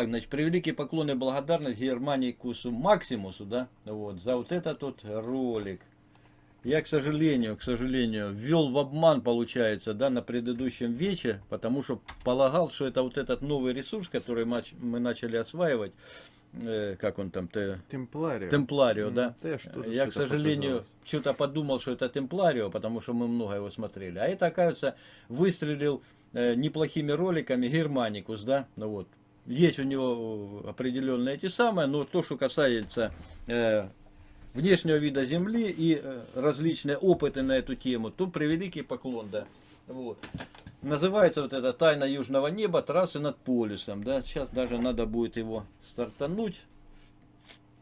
Так, значит, превеликий поклон и благодарность Германикусу Максимусу, да, вот, за вот этот вот ролик. Я, к сожалению, к сожалению, ввел в обман, получается, да, на предыдущем вече, потому что полагал, что это вот этот новый ресурс, который мы начали осваивать, э, как он там, те... Темпларио. Темпларио, mm, да. Я, я к сожалению, что-то подумал, что это Темпларио, потому что мы много его смотрели. А это, оказывается, выстрелил э, неплохими роликами Германикус, да, ну вот. Есть у него определенные эти самые, но то, что касается э, внешнего вида Земли и э, различные опыты на эту тему, то превеликий поклон, да. Вот. Называется вот это «Тайна южного неба. Трассы над полюсом». Да? Сейчас даже надо будет его стартануть,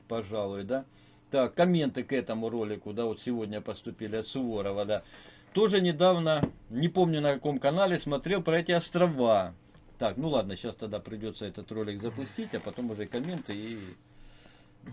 пожалуй, да. Так, комменты к этому ролику, да, вот сегодня поступили от Суворова, да. Тоже недавно, не помню на каком канале, смотрел про эти острова. Так, ну ладно, сейчас тогда придется этот ролик запустить, а потом уже комменты и э,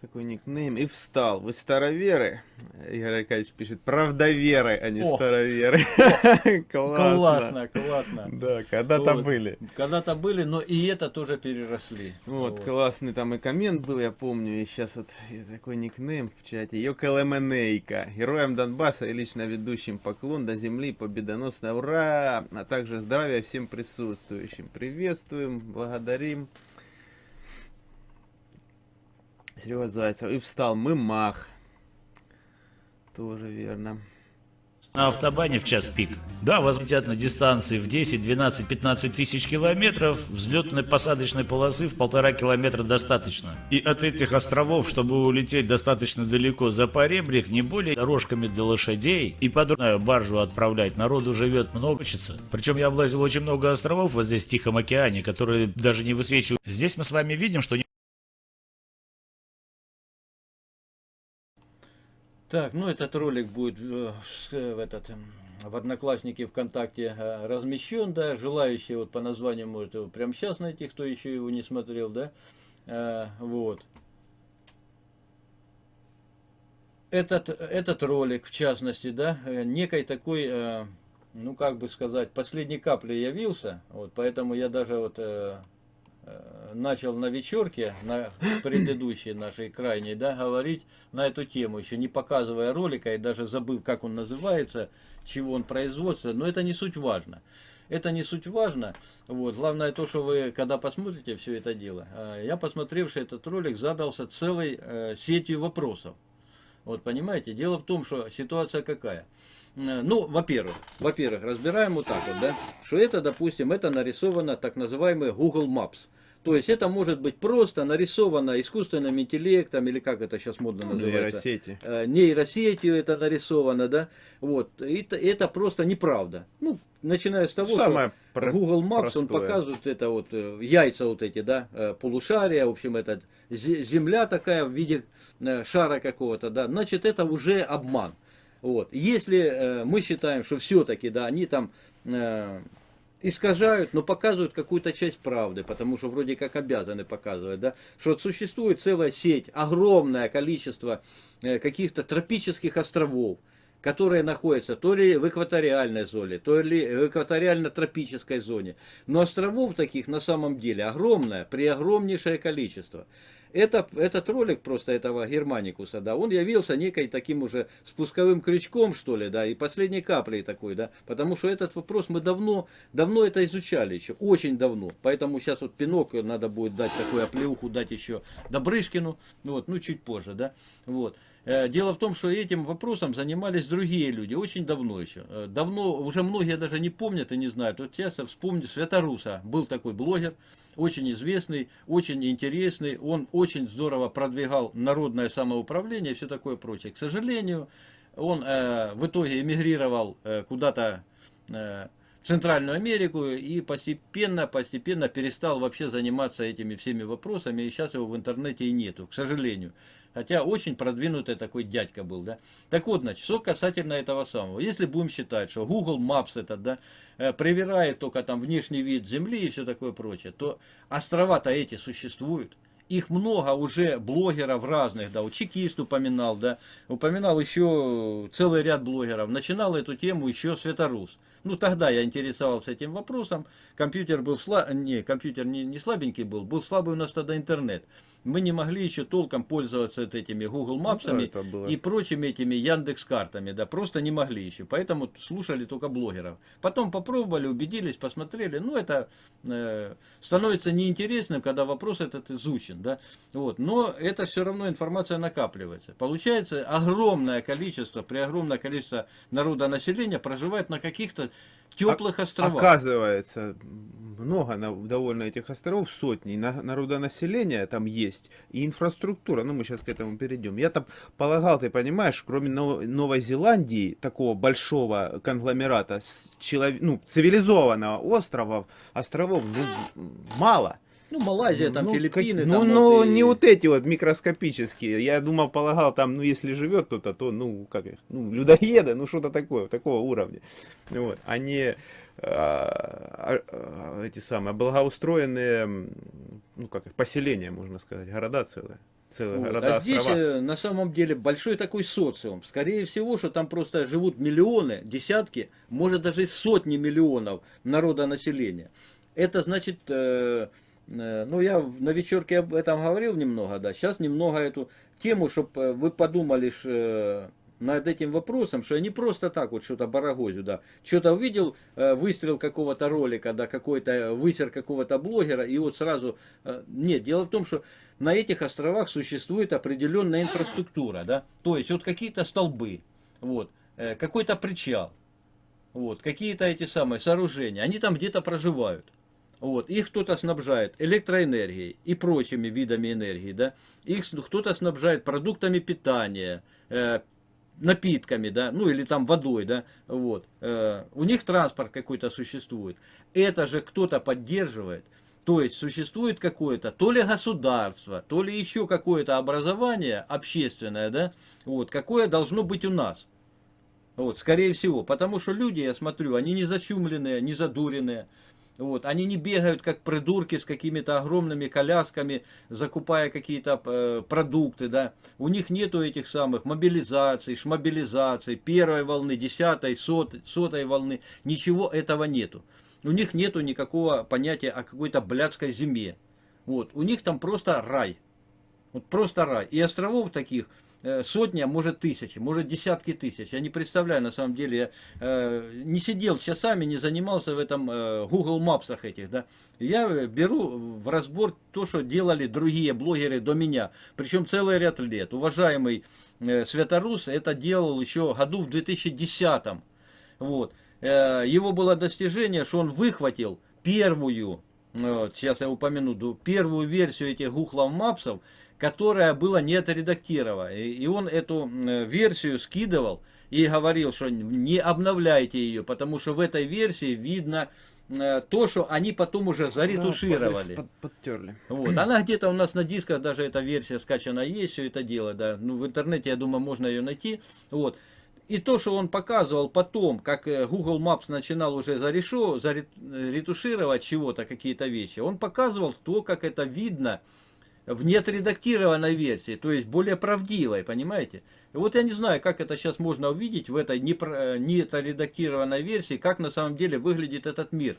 такой никнейм, и встал. Вы староверы? Игорь Аркадьевич пишет, правдоверы, а не О! староверы. классно. Классно, классно. Да, когда-то вот. были. Когда-то были, но и это тоже переросли. Вот, вот, классный там и коммент был, я помню, и сейчас вот такой никнейм в чате. Йокалеменейка. Героям Донбасса и лично ведущим поклон до земли, победоносно, ура! А также здравия всем присутствующим. Приветствуем, благодарим. Серега Зайцев. И встал мы мах. Тоже верно. На автобане в час пик. Да, вас летят на дистанции в 10, 12, 15 тысяч километров, взлетной посадочной полосы в полтора километра достаточно. И от этих островов, чтобы улететь достаточно далеко за поребрик, не более дорожками для лошадей и подробную баржу отправлять, народу живет много, учится. Причем я облазил очень много островов вот здесь в Тихом океане, которые даже не высвечивают. Здесь мы с вами видим, что Так, ну этот ролик будет в, в, этот, эм, в Одноклассники ВКонтакте э, размещен, да, желающие вот по названию может его прямо сейчас найти, кто еще его не смотрел, да, а, вот. Этот, этот ролик, в частности, да, э, некой такой, ну как бы сказать, последней каплей явился, вот, поэтому я даже вот Э, начал на вечерке, на предыдущей нашей крайней, да, говорить на эту тему, еще не показывая ролика и даже забыв, как он называется, чего он производится, но это не суть важно. Это не суть важно. Вот. Главное то, что вы, когда посмотрите все это дело, э, я, посмотревший этот ролик, задался целой э, сетью вопросов. Вот понимаете, дело в том, что ситуация какая. Э, ну, во-первых, во-первых, разбираем вот так вот, да, что это, допустим, это нарисовано так называемый Google Maps. То есть это может быть просто нарисовано искусственным интеллектом, или как это сейчас модно называется? Нейросети. Э, нейросетью это нарисовано, да. Вот. Это, это просто неправда. Ну, начиная с того, Самое что Google Maps, простое. он показывает это вот э, яйца вот эти, да, полушария, в общем, это земля такая в виде шара какого-то, да. Значит, это уже обман. Вот. Если э, мы считаем, что все-таки, да, они там э, искажают, но показывают какую-то часть правды, потому что вроде как обязаны показывать, да, что существует целая сеть, огромное количество э, каких-то тропических островов, которые находятся то ли в экваториальной зоне, то ли в экваториально-тропической зоне. Но островов таких на самом деле огромное, при огромнейшее количество. Это, этот ролик просто этого Германикуса, да, он явился некой таким уже спусковым крючком, что ли, да, и последней каплей такой, да, потому что этот вопрос мы давно, давно это изучали еще, очень давно, поэтому сейчас вот пинок надо будет дать такую оплеуху, дать еще Добрышкину, вот, ну, чуть позже, да, вот. Э, дело в том, что этим вопросом занимались другие люди, очень давно еще. Э, давно, уже многие даже не помнят и не знают. Вот сейчас вспомню Святоруса, был такой блогер, очень известный, очень интересный. Он очень здорово продвигал народное самоуправление и все такое прочее. К сожалению, он э, в итоге эмигрировал э, куда-то э, в Центральную Америку и постепенно, постепенно перестал вообще заниматься этими всеми вопросами. И сейчас его в интернете и нету, к сожалению. Хотя очень продвинутый такой дядька был, да. Так вот, значит, что касательно этого самого. Если будем считать, что Google Maps этот, да, э, проверяет только там внешний вид Земли и все такое прочее, то острова-то эти существуют. их много уже блогеров разных, да, чекист упоминал, да, упоминал еще целый ряд блогеров, начинал эту тему еще Светорус. Ну, тогда я интересовался этим вопросом, компьютер был слаб, не, компьютер не, не слабенький был, был слабый у нас тогда интернет мы не могли еще толком пользоваться вот этими Google Maps ну, да, и прочими этими Яндекс картами, да, просто не могли еще, поэтому слушали только блогеров. Потом попробовали, убедились, посмотрели, ну это э, становится неинтересным, когда вопрос этот изучен, да, вот, но это все равно информация накапливается. Получается огромное количество, при огромное количество народа населения проживает на каких-то теплых островах. Оказывается, много довольно этих островов, сотни, народонаселения там есть, и инфраструктура, ну мы сейчас к этому перейдем. Я там полагал, ты понимаешь, кроме Новой Зеландии, такого большого конгломерата, челов... ну, цивилизованного острова, островов, ну, мало. Ну, Малайзия, там, ну, Филиппины. Ну, там ну вот и... не вот эти вот микроскопические. Я думал, полагал, там, ну, если живет кто-то, то, ну, как их, ну, людоеды, ну, что-то такое, такого уровня. Вот. Они а, а, эти самые благоустроенные, ну, как их, поселения, можно сказать, города целые. Целые вот. города, а здесь острова. Э, на самом деле большой такой социум. Скорее всего, что там просто живут миллионы, десятки, может даже сотни миллионов народа населения. Это значит э, Э, ну, я на вечерке об этом говорил немного, да. Сейчас немного эту тему, чтобы э, вы подумали э, над этим вопросом, что я не просто так вот что-то барагозю, да. Что-то увидел, выстрел какого-то ролика, да, какой-то высер какого-то блогера, и вот сразу... Нет, дело в том, что на этих островах существует определенная инфраструктура, да. То есть вот какие-то столбы, вот, какой-то причал, вот, какие-то эти самые сооружения, они там где-то проживают. Вот. Их кто-то снабжает электроэнергией и прочими видами энергии. Да? Их кто-то снабжает продуктами питания, э, напитками, да, ну или там водой, да, вот. Э, у них транспорт какой-то существует. Это же кто-то поддерживает. То есть существует какое-то то ли государство, то ли еще какое-то образование общественное, да, вот, какое должно быть у нас. Вот, скорее всего, потому что люди, я смотрю, они не зачумленные, не задуренные. Вот. Они не бегают как придурки с какими-то огромными колясками, закупая какие-то э, продукты. Да. У них нету этих самых мобилизаций, шмобилизаций, первой волны, десятой, сотой, сотой волны. Ничего этого нету. У них нету никакого понятия о какой-то блядской зиме. Вот. У них там просто рай. Вот просто рай. И островов таких сотни, а может тысячи, может десятки тысяч. Я не представляю, на самом деле, я э, не сидел часами, не занимался в этом э, Google Maps этих, да. Я беру в разбор то, что делали другие блогеры до меня, причем целый ряд лет. Уважаемый э, Светорус это делал еще году в 2010 вот. Э, его было достижение, что он выхватил первую, сейчас я упомяну, первую версию этих Google Maps, которая была не отредактирована. И он эту версию скидывал и говорил, что не обновляйте ее, потому что в этой версии видно э, то, что они потом уже заретушировали. Да, подтерли. Вот. Она где-то у нас на дисках, даже эта версия скачана есть, все это дело, да. Ну, в интернете, я думаю, можно ее найти. Вот. И то, что он показывал потом, как э, Google Maps начинал уже зарешу, заретушировать чего-то, какие-то вещи, он показывал то, как это видно, в неотредактированной версии, то есть более правдивой, понимаете? И вот я не знаю, как это сейчас можно увидеть в этой неотредактированной версии, как на самом деле выглядит этот мир.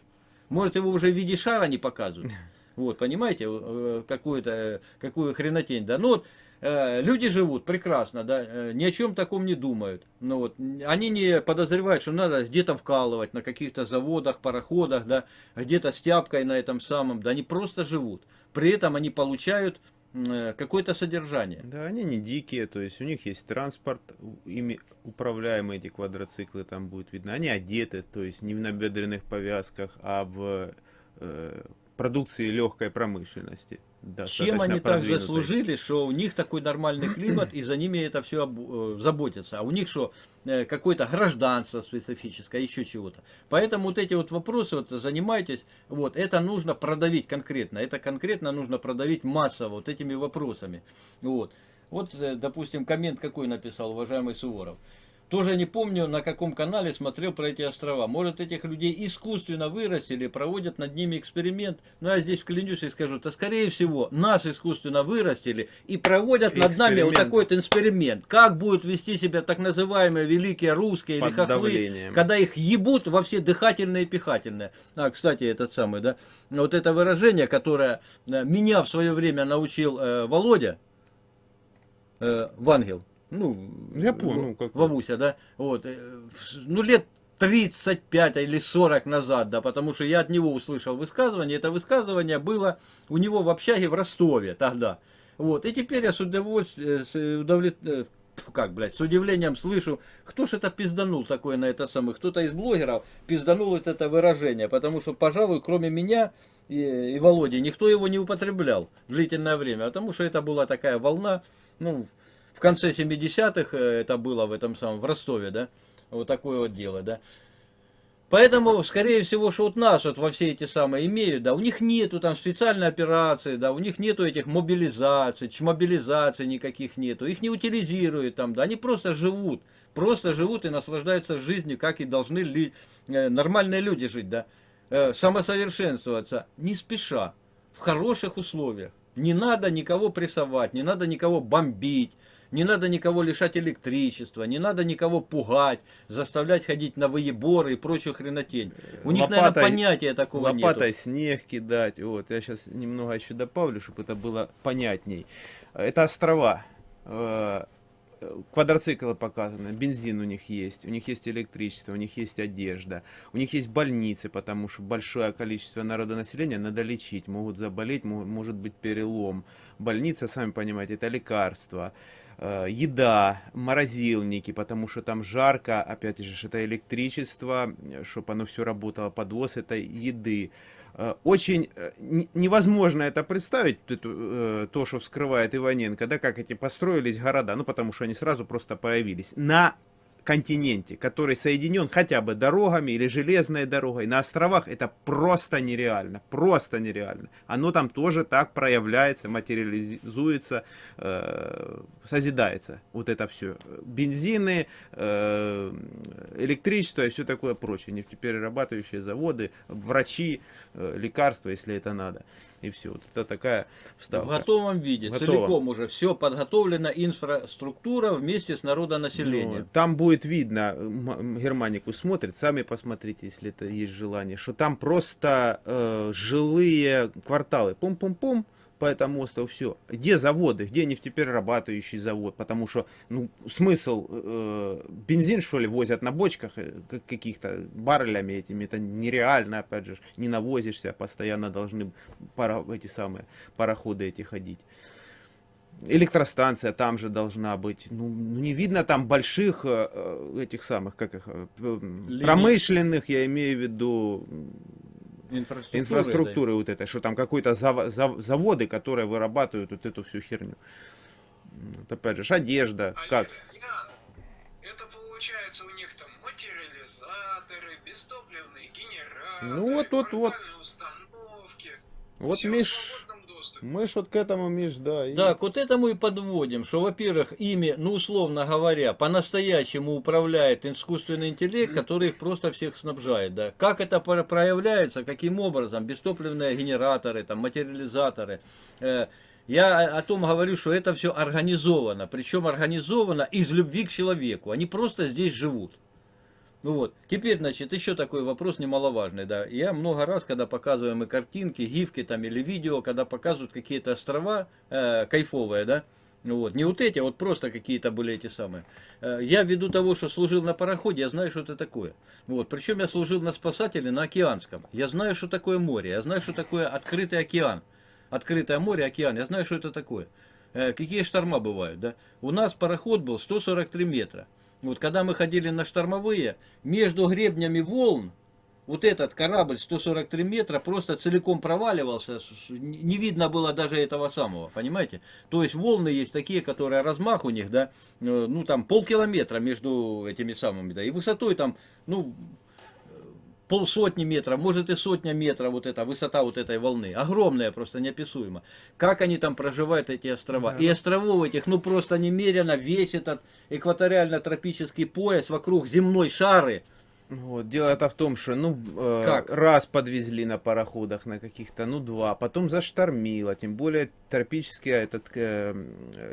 Может его уже в виде шара не показывают. Вот, понимаете, э, какую-то, какую хренотень, да. Ну вот, э, люди живут прекрасно, да, э, ни о чем таком не думают. Ну вот, они не подозревают, что надо где-то вкалывать на каких-то заводах, пароходах, да, где-то с тяпкой на этом самом, да, они просто живут при этом они получают э, какое-то содержание. Да, они не дикие, то есть у них есть транспорт, ими управляемые эти квадроциклы там будет видно. Они одеты, то есть не в набедренных повязках, а в э, продукции легкой промышленности. Чем они так заслужили, что у них такой нормальный климат, и за ними это все э, заботится. А у них что, э, какое-то гражданство специфическое, еще чего-то. Поэтому вот эти вот вопросы, вот занимайтесь, вот, это нужно продавить конкретно. Это конкретно нужно продавить массово вот этими вопросами. Вот, вот э, допустим, коммент какой написал уважаемый Суворов. Тоже не помню, на каком канале смотрел про эти острова. Может, этих людей искусственно вырастили, проводят над ними эксперимент. Но я здесь клянусь и скажу, то скорее всего, нас искусственно вырастили и проводят над нами вот такой вот эксперимент. Как будут вести себя так называемые великие русские Под или хохлы, давлением. когда их ебут во все дыхательные и пихательные. А, кстати, этот самый, да, вот это выражение, которое э, меня в свое время научил э, Володя, э, Вангел, ну, я понял, ну, как... Вовуся, да, вот, э, ну, лет 35 или 40 назад, да, потому что я от него услышал высказывание, это высказывание было у него в общаге в Ростове тогда, вот, и теперь я с удовольствием, с удовлет... Э, как, блядь, с удивлением слышу, кто ж это пизданул такое на это самое, кто-то из блогеров пизданул вот это выражение, потому что, пожалуй, кроме меня и, и Володи, никто его не употреблял длительное время, потому что это была такая волна, ну, конце 70-х э, это было в этом самом, в Ростове, да, вот такое вот дело, да. Поэтому, скорее всего, что вот нас вот во все эти самые имеют, да, у них нету там специальной операции, да, у них нету этих мобилизаций, чмобилизаций никаких нету, их не утилизируют там, да, они просто живут, просто живут и наслаждаются жизнью, как и должны ли, э, нормальные люди жить, да, э, самосовершенствоваться, не спеша, в хороших условиях. Не надо никого прессовать, не надо никого бомбить, не надо никого лишать электричества, не надо никого пугать, заставлять ходить на выеборы и прочую хренотень. У них, наверное, понятия такого нет. Лопатой нету. снег кидать. Вот, я сейчас немного еще добавлю, чтобы это было понятней. Это острова э, квадроциклы показаны, бензин у них есть, у них есть электричество, у них есть одежда, у них есть больницы, потому что большое количество народонаселения надо лечить, могут заболеть, может быть перелом. Больница, сами понимаете, это лекарства. Э, еда, морозильники, потому что там жарко, опять же, это электричество, чтобы оно все работало, подвоз этой еды. Э, очень э, невозможно это представить, то, что вскрывает Иваненко, да, как эти построились города, ну, потому что они сразу просто появились. На континенте, который соединен хотя бы дорогами или железной дорогой, на островах это просто нереально, просто нереально. Оно там тоже так проявляется, материализуется, э, созидается, вот это все. Бензины, э, электричество и все такое прочее, нефтеперерабатывающие заводы, врачи, э, лекарства, если это надо и все. Вот это такая вставка. В готовом виде, Готово. целиком уже все подготовлена инфраструктура вместе с народонаселением. Ну, там будет видно, Германику смотрит, сами посмотрите, если это есть желание, что там просто э, жилые кварталы, пум-пум-пум, по этому острову, все. Где заводы, где нефтеперерабатывающий завод? Потому что, ну, смысл, э, бензин, что ли, возят на бочках э, каких-то баррелями этими, это нереально, опять же, не навозишься, постоянно должны пара, эти самые пароходы эти ходить. Электростанция там же должна быть. Ну, ну не видно там больших э, э этих самых, как их, э, промышленных, я имею в виду, инфраструктуры, инфраструктуры вот этой, что там какой-то зав, зав, заводы, которые вырабатывают вот эту всю херню. Вот опять же, одежда, а как? это получается у них там материализаторы, бестопливные генераторы, ну вот, вот, вот. установки. Вот Миш, мы ж вот к этому, Миш, да. И... Так, вот этому и подводим, что, во-первых, ими, ну, условно говоря, по-настоящему управляет искусственный интеллект, который их просто всех снабжает, да. Как это проявляется, каким образом, бестопливные генераторы, там, материализаторы, э, я о том говорю, что это все организовано, причем организовано из любви к человеку, они просто здесь живут. Ну вот, теперь, значит, еще такой вопрос немаловажный, да. Я много раз, когда показываем и картинки, гифки там или видео, когда показывают какие-то острова э, кайфовые, да, ну вот, не вот эти, а вот просто какие-то были эти самые. Э, я ввиду того, что служил на пароходе, я знаю, что это такое. Вот, причем я служил на спасателе на океанском. Я знаю, что такое море, я знаю, что такое открытый океан. Открытое море, океан, я знаю, что это такое. Э, какие шторма бывают, да. У нас пароход был 143 метра. Вот когда мы ходили на штормовые, между гребнями волн, вот этот корабль 143 метра просто целиком проваливался, не видно было даже этого самого, понимаете? То есть волны есть такие, которые размах у них, да, э, ну там полкилометра между этими самыми, да, и высотой там, ну, полсотни метров, может и сотня метров вот эта высота вот этой волны. Огромная, просто неописуемо. Как они там проживают, эти острова. Да. И островов этих, ну просто немерено весь этот экваториально-тропический пояс вокруг земной шары. Вот, дело это в том, что, ну, э, как? раз подвезли на пароходах на каких-то, ну, два, потом заштормило, тем более тропический, этот, э,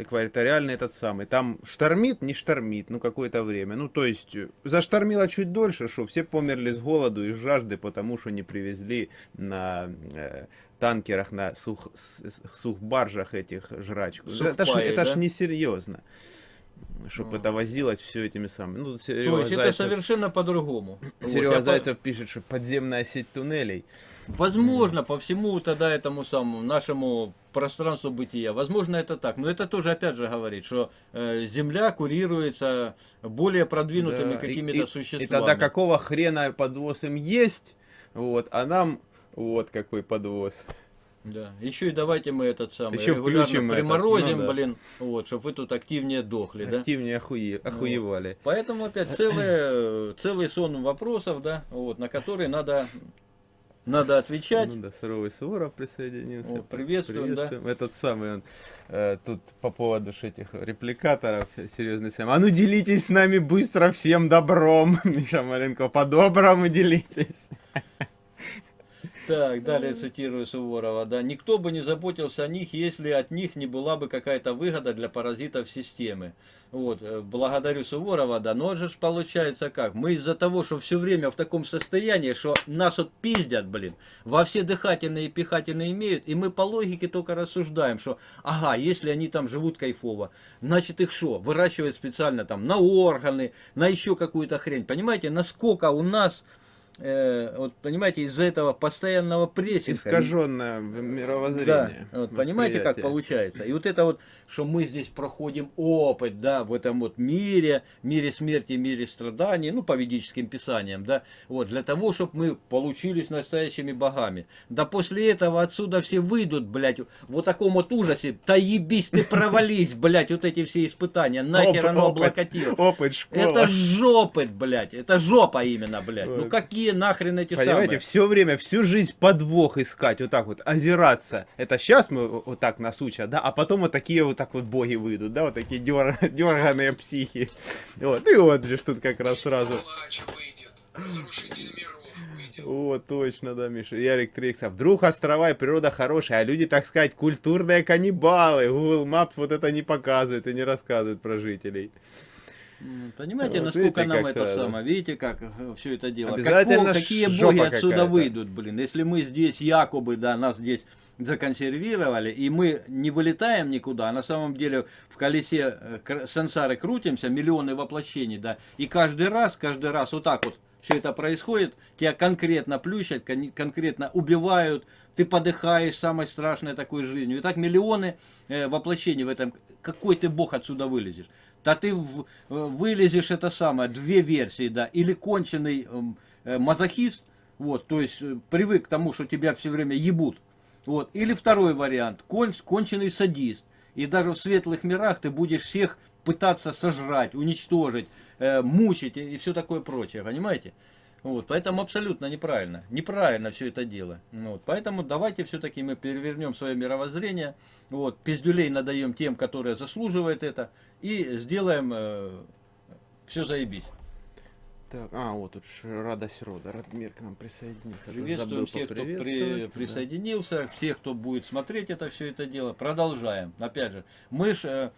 экваториальный этот самый, там штормит, не штормит, ну, какое-то время, ну, то есть, заштормило чуть дольше, что все померли с голоду и с жажды, потому что не привезли на э, танкерах, на сух, сухбаржах этих жрачку. Сухпаи, это ж, да? это ж несерьезно чтобы это возилось все этими самыми. Ну, То есть Зайцев, это совершенно по-другому. Серега вот, Зайцев по... пишет, что подземная сеть туннелей. Возможно, по всему тогда этому самому нашему пространству бытия. Возможно, это так. Но это тоже, опять же, говорит, что э, Земля курируется более продвинутыми да, какими-то существами. И тогда какого хрена подвоз им есть, вот, а нам вот какой подвоз. Да. Еще и давайте мы этот самый Еще регулярно приморозим, ну, да. блин, вот, чтобы вы тут активнее дохли, активнее да? Активнее охуе... охуевали. Вот. Поэтому опять целый, целый сон вопросов, да, вот, на которые надо надо отвечать. Ну да, Суровый Суворов присоединился. О, приветствуем, приветствуем, да. Этот самый, он, э, тут по поводу этих репликаторов, серьезный сам. А ну делитесь с нами быстро всем добром. Миша Маленко, по-доброму делитесь. Так, далее цитирую Суворова, да. Никто бы не заботился о них, если от них не была бы какая-то выгода для паразитов системы. Вот, э, благодарю Суворова, да. Но же получается как? Мы из-за того, что все время в таком состоянии, что нас вот пиздят, блин, во все дыхательные и пихательные имеют, и мы по логике только рассуждаем, что, ага, если они там живут кайфово, значит их что, выращивают специально там на органы, на еще какую-то хрень. Понимаете, насколько у нас э, вот понимаете, из-за этого постоянного прессинга... Искаженное мировоззрение. Да, вот, понимаете, как получается. И вот это вот, что мы здесь проходим опыт, да, в этом вот мире, мире смерти, мире страданий, ну, по ведическим писаниям, да, вот, для того, чтобы мы получились настоящими богами. Да после этого отсюда все выйдут, блядь, вот таком вот ужасе, да ебись ты провались, блядь, вот эти все испытания, нахер оно облокотил. Опыт, школа. Это жопы, блядь, это жопа именно, блядь. Ну какие какие нахрен эти Понимаете, самые? все время, всю жизнь подвох искать, вот так вот, озираться. Это сейчас мы вот так нас учат, да, а потом вот такие вот так вот боги выйдут, да, вот такие дер... дерганые психи. Вот, и вот же тут как раз сразу. О, точно, да, Миша. Ярик Трикс. А вдруг острова и природа хорошая, а люди, так сказать, культурные каннибалы. Google Maps вот это не показывает и не рассказывает про жителей. Понимаете, вот насколько видите, нам это сразу. самое, видите, как э, все это дело. Какого, какие боги отсюда выйдут, блин, если мы здесь якобы, да, нас здесь законсервировали, и мы не вылетаем никуда, а на самом деле в колесе э, сансары крутимся, миллионы воплощений, да, и каждый раз, каждый раз вот так вот все это происходит, тебя конкретно плющат, кон конкретно убивают, ты подыхаешь самой страшной такой жизнью. И так миллионы э, воплощений в этом. Какой ты бог отсюда вылезешь? Да ты э, вылезешь это самое, две версии, да, или конченый эм, э, мазохист, вот, то есть э, привык к тому, что тебя все время ебут, вот, или второй вариант, кон, конченый садист, и даже в светлых мирах ты будешь всех пытаться сожрать, уничтожить, э, мучить и, и все такое прочее, понимаете? Вот, поэтому абсолютно неправильно. Неправильно все это дело. Вот, поэтому давайте все-таки мы перевернем свое мировоззрение. Вот, пиздюлей надаем тем, которые заслуживают это. И сделаем э, все заебись. Так, а, вот тут радость рода. Радмир к нам присоединился. Приветствуем всех, кто при, присоединился, да. всех, кто будет смотреть это все это дело. Продолжаем. Опять же, мы ж э,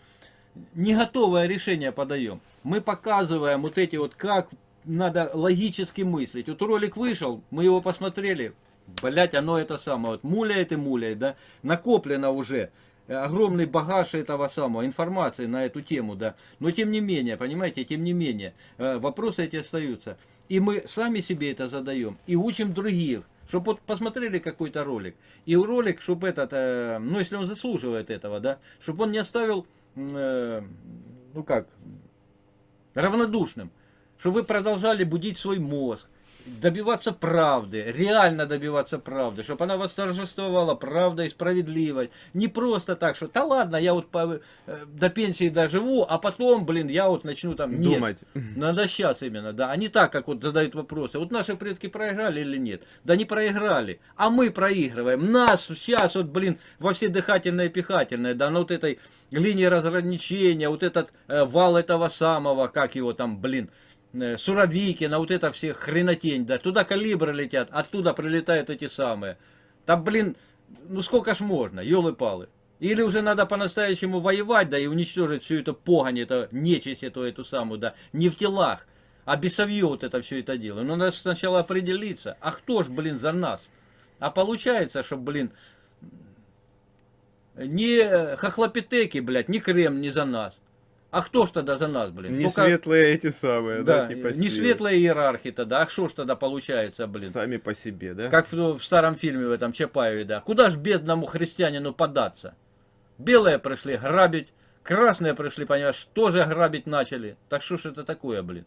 не готовое решение подаем. Мы показываем вот эти вот, как надо логически мыслить. Вот ролик вышел, мы его посмотрели, блять, оно это самое, вот муляет и муляет, да, накоплено уже огромный багаж этого самого, информации на эту тему, да, но тем не менее, понимаете, тем не менее, э, вопросы эти остаются. И мы сами себе это задаем, и учим других, чтобы вот посмотрели какой-то ролик, и ролик, чтобы этот, э, ну, если он заслуживает этого, да, чтобы он не оставил, э, ну как, равнодушным, чтобы вы продолжали будить свой мозг, добиваться правды, реально добиваться правды, чтобы она восторжествовала, правда и справедливость. Не просто так, что, да ладно, я вот по, э, до пенсии доживу, а потом, блин, я вот начну там... Нет, Думать. Надо сейчас именно, да, а не так, как вот задают вопросы. Вот наши предки проиграли или нет? Да не проиграли, а мы проигрываем. Нас сейчас вот, блин, во все дыхательное и пихательное, да, на вот этой линии разграничения, вот этот э, вал этого самого, как его там, блин, Э, Суровикина, вот это все хренотень, да, туда калибры летят, оттуда прилетают эти самые. Там, блин, ну сколько ж можно, елы-палы. Или уже надо по-настоящему воевать, да, и уничтожить всю эту погонь, это нечисть, эту, эту самую, да, не в телах, а бесовье вот это все это дело. Но надо сначала определиться, а кто ж, блин, за нас? А получается, что, блин, не хохлопитеки, блядь, не крем не за нас. А кто ж тогда за нас, блин? Не Только... светлые эти самые, да, да типа Не свет. светлые иерархи тогда, а что ж тогда получается, блин? Сами по себе, да? Как в, в старом фильме в этом Чапаеве, да. Куда ж бедному христианину податься? Белые пришли грабить, красные пришли, понимаешь, тоже грабить начали. Так что ж это такое, блин?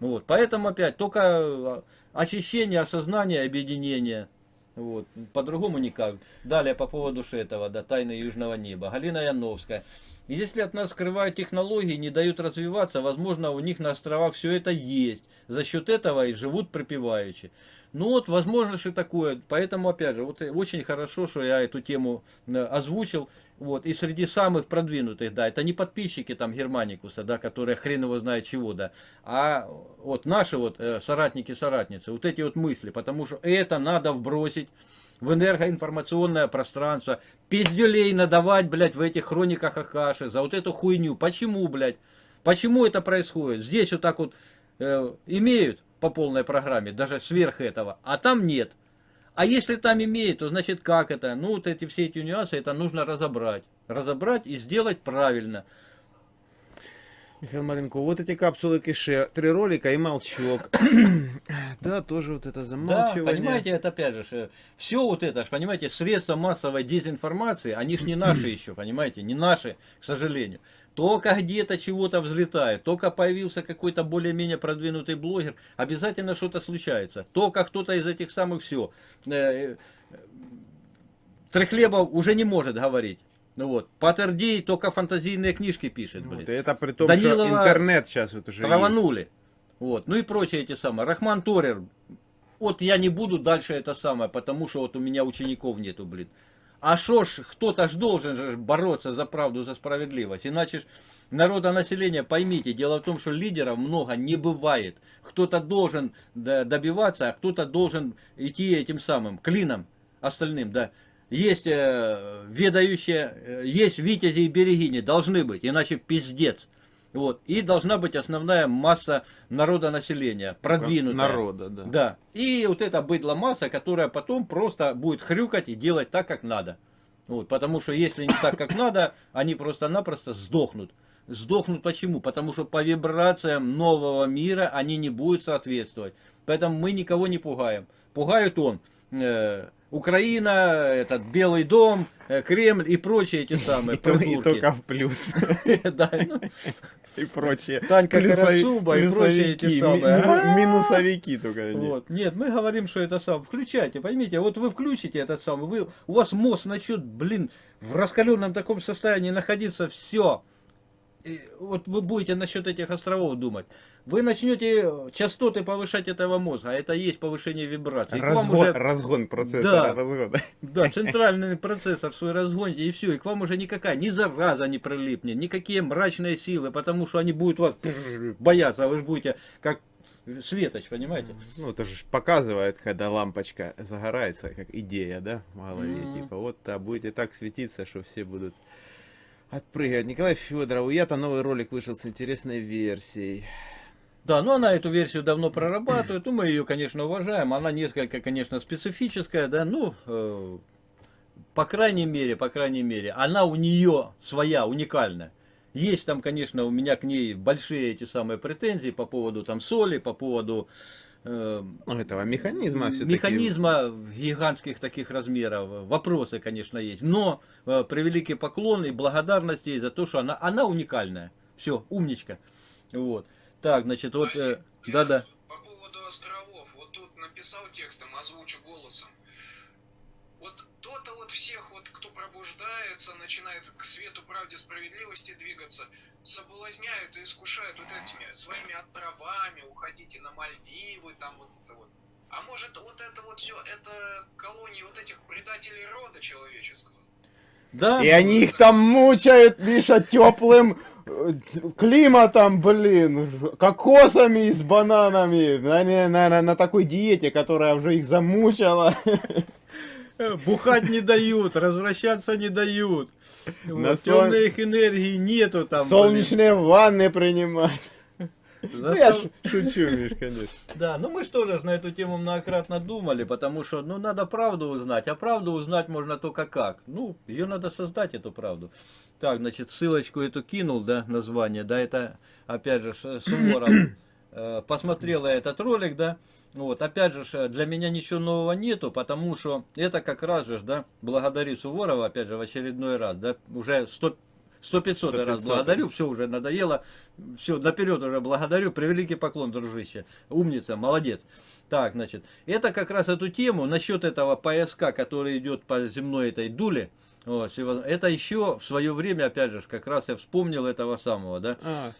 Вот, поэтому опять только а, очищение, осознание, объединение. Вот, по-другому никак. Далее по поводу этого, да, тайны Южного неба. Галина Яновская. Если от нас скрывают технологии, не дают развиваться, возможно, у них на островах все это есть. За счет этого и живут припеваючи. Ну вот, возможно, что такое. Поэтому, опять же, вот очень хорошо, что я эту тему э, озвучил. Вот, и среди самых продвинутых, да, это не подписчики там Германикуса, да, которые хрен его знает чего, да, а вот наши вот э, соратники-соратницы, вот эти вот мысли, потому что это надо вбросить в энергоинформационное пространство, пиздюлей надавать, блядь, в этих хрониках Ахаши за вот эту хуйню. Почему, блядь? Почему это происходит? Здесь вот так вот э, имеют по полной программе, даже сверх этого, а там нет. А если там имеют, то значит как это? Ну вот эти все эти нюансы, это нужно разобрать. Разобрать и сделать правильно. Михаил Маленко, вот эти капсулы кише, три ролика и молчок. да, тоже вот это замалчивание. Да, понимаете, это опять же, все вот это, понимаете, средства массовой дезинформации, они ж не наши еще, понимаете, не наши, к сожалению. Только где-то чего-то взлетает, только появился какой-то более-менее продвинутый блогер, обязательно что-то случается. Только кто-то из этих самых все. Э, э, Трехлебов уже не может говорить. Ну вот, Паттердей только фантазийные книжки пишет, блин. Вот, это при том, Данилова что интернет сейчас вот уже траванули. Есть. Вот, ну и прочие эти самые. Рахман Торер. Вот я не буду дальше это самое, потому что вот у меня учеников нету, блин. А шо ж, кто-то ж должен же бороться за правду, за справедливость. Иначе ж народонаселение, поймите, дело в том, что лидеров много не бывает. Кто-то должен добиваться, а кто-то должен идти этим самым клином остальным, да есть э, ведающие, э, есть витязи и берегини, должны быть, иначе пиздец. Вот. И должна быть основная масса народа населения, продвинутая. Народа, да. Да. И вот эта быдло масса, которая потом просто будет хрюкать и делать так, как надо. Вот. Потому что если не так, как надо, они просто-напросто сдохнут. Сдохнут почему? Потому что по вибрациям нового мира они не будут соответствовать. Поэтому мы никого не пугаем. Пугают он. Э, Украина, этот Белый дом, э, Кремль и прочие эти самые и, и только в плюс. Ну, и прочие. Танька Карацуба и прочие эти самые. Минусовики только. Нет, мы говорим, что это сам. Включайте, поймите, вот вы включите этот самый, вы, у вас мозг начнет, блин, в раскаленном таком состоянии находиться, все. И вот вы будете насчет этих островов думать вы начнете частоты повышать этого мозга, а это есть повышение вибрации. Разгон, уже... разгон процессора, да, разгон. Да, центральный процессор свой разгоните, и все, и к вам уже никакая, ни зараза не прилипнет, никакие мрачные силы, потому что они будут вас бояться, а вы же будете как светоч, понимаете? Ну, это же показывает, когда лампочка загорается, как идея, да, в голове, mm -hmm. типа, вот, а будете так светиться, что все будут отпрыгивать. Николай Федоров, у я-то новый ролик вышел с интересной версией. Да, но она эту версию давно прорабатывает, ну, мы ее, конечно, уважаем. Она несколько, конечно, специфическая, да, ну, э, по крайней мере, по крайней мере, она у нее своя, уникальная. Есть там, конечно, у меня к ней большие эти самые претензии по поводу там соли, по поводу э, ну, этого механизма. Механизма гигантских таких размеров. Вопросы, конечно, есть. Но э, превеликий поклон и благодарность ей за то, что она, она уникальная. Все, умничка. Вот. Так, значит, вот... Э, да-да. По поводу островов. Вот тут написал текстом, озвучу голосом. Вот то-то вот всех, вот кто пробуждается, начинает к свету правде справедливости двигаться, соблазняют и искушают вот этими своими отравами, уходите на Мальдивы, там вот это вот. А может вот это вот все, это колонии вот этих предателей рода человеческого? Да. И они их там мучают, Миша, теплым э, климатом, блин, кокосами с бананами, на, на, на, такой диете, которая уже их замучила. Бухать не дают, возвращаться не дают. На вот, сон... Их энергии нету там. Солнечные блин. ванны принимать. Ну, я шучу, Миш, конечно. Да, ну мы что же на эту тему многократно думали, потому что, ну, надо правду узнать, а правду узнать можно только как. Ну, ее надо создать, эту правду. Так, значит, ссылочку эту кинул, да, название, да, это, опять же, Суворов э, посмотрела этот ролик, да, вот, опять же, для меня ничего нового нету, потому что это как раз же, да, благодарю Суворова, опять же, в очередной раз, да, уже 100 100-500 раз благодарю, все уже надоело, все, наперед уже благодарю, превеликий поклон, дружище, умница, молодец. Так, значит, это как раз эту тему, насчет этого пояска, который идет по земной этой дуле, вот, это еще в свое время, опять же, как раз я вспомнил этого самого, да. А,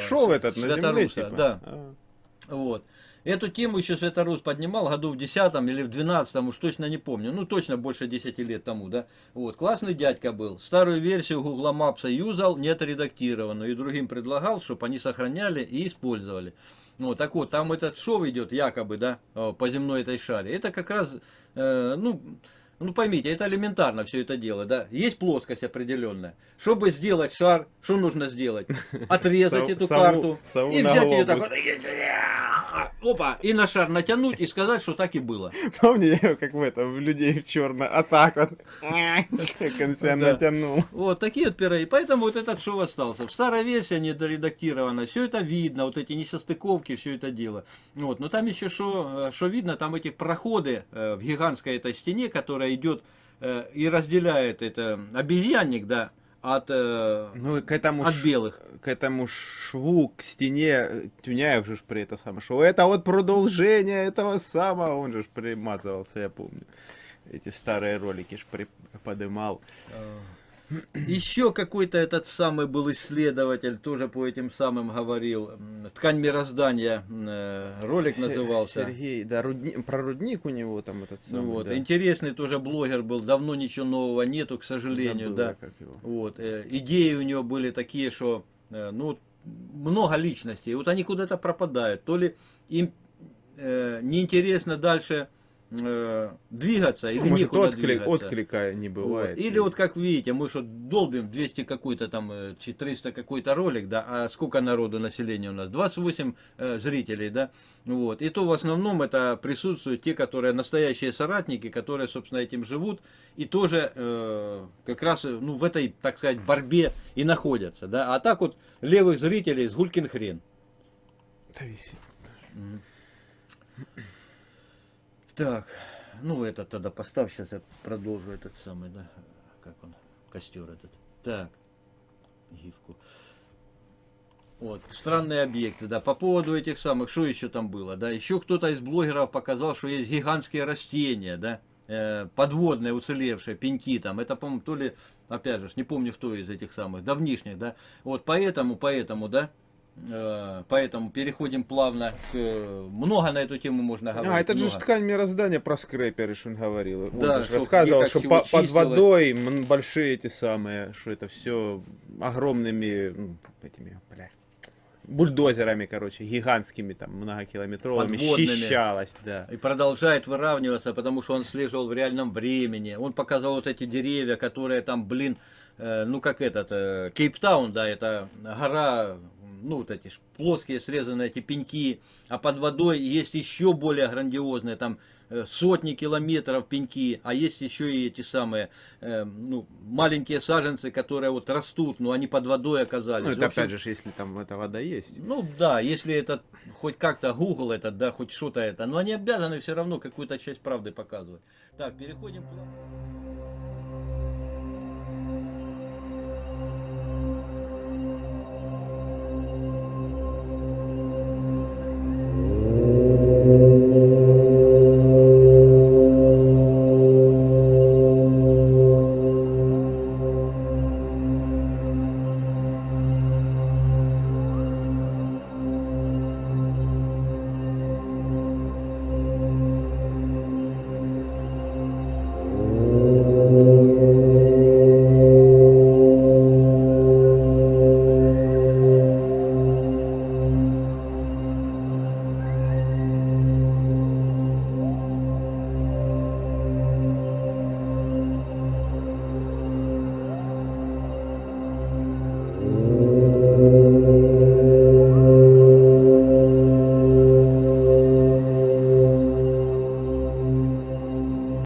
шоу этот на земле, типа. Да. А. Вот. Эту тему еще Светорус поднимал году в 10 или в 12 уж точно не помню. Ну, точно больше 10 лет тому, да. Вот, классный дядька был. Старую версию Google Maps юзал, не отредактированную. И другим предлагал, чтобы они сохраняли и использовали. Ну, так вот, там этот шов идет, якобы, да, по земной этой шаре. Это как раз, э, ну, ну поймите, это элементарно все это дело, да. Есть плоскость определенная. Чтобы сделать шар, что нужно сделать? Отрезать эту карту и взять ее так опа, и на шар натянуть и сказать, что так и было. Помни, как в этом, людей в черно, а так вот, как он себя натянул. Вот, такие вот пироги. Поэтому вот этот шоу остался. В старой версии недоредактировано, все это видно, вот эти несостыковки, все это дело. Вот, но там еще что э, видно, там эти проходы э, в гигантской этой стене, которая идет э, и разделяет это обезьянник, да, от, э, ну, к этому от белых. К этому шву, к стене Тюняев же при это самое шоу. Это вот продолжение этого самого, он же примазывался, я помню. Эти старые ролики ж подымал. А. Еще какой-то этот самый был исследователь, тоже по этим самым говорил. Ткань мироздания, э, ролик назывался. Сергей, да, рудни, про рудник у него там этот самый. Вот, да. Интересный тоже блогер был, давно ничего нового нету, к сожалению. Забыл, да. Как его. Вот, э, идеи у него были такие, что э, ну, много личностей, вот они куда-то пропадают. То ли им э, неинтересно дальше э, двигаться или ну, может, некуда отклик, двигаться. отклика не бывает. Вот. Или вот как видите, мы что долбим 200 какой-то там, 400 э, какой-то ролик, да, а сколько народу населения у нас? 28 э, зрителей, да, вот. И то в основном это присутствуют те, которые настоящие соратники, которые, собственно, этим живут и тоже э, как раз ну, в этой, так сказать, борьбе и находятся, да. А так вот левых зрителей с гулькин хрен. Да висит. Так, ну это тогда поставь, сейчас я продолжу этот самый, да, как он, костер этот. Так, гифку. Вот, странные объекты, да, по поводу этих самых, что еще там было, да, еще кто-то из блогеров показал, что есть гигантские растения, да, э, подводные, уцелевшие, пеньки там, это, по-моему, то ли, опять же, не помню, кто из этих самых, давнишних, да, вот, поэтому, поэтому, да, поэтому переходим плавно к... Много на эту тему можно говорить. А, это много. же ткань мироздания про скрэперы, что он говорил. Да, он рассказывал, что по, под водой большие эти самые, что это все огромными ну, этими, бля, бульдозерами, короче, гигантскими, там, многокилометровыми, Подводными. счищалось, да. И продолжает выравниваться, потому что он слеживал в реальном времени. Он показал вот эти деревья, которые там, блин, э, ну как этот, э, Кейптаун, да, это гора ну вот эти плоские срезанные эти пеньки, а под водой есть еще более грандиозные, там э, сотни километров пеньки, а есть еще и эти самые э, ну, маленькие саженцы, которые вот растут, но они под водой оказались. Ну это общем, опять же, если там эта вода есть. Ну да, если это хоть как-то Google это, да, хоть что-то это, но они обязаны все равно какую-то часть правды показывать. Так, переходим к...